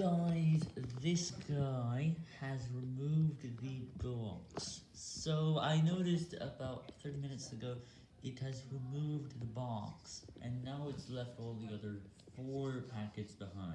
Guys, this guy has removed the box. So I noticed about 30 minutes ago it has removed the box, and now it's left all the other four packets behind.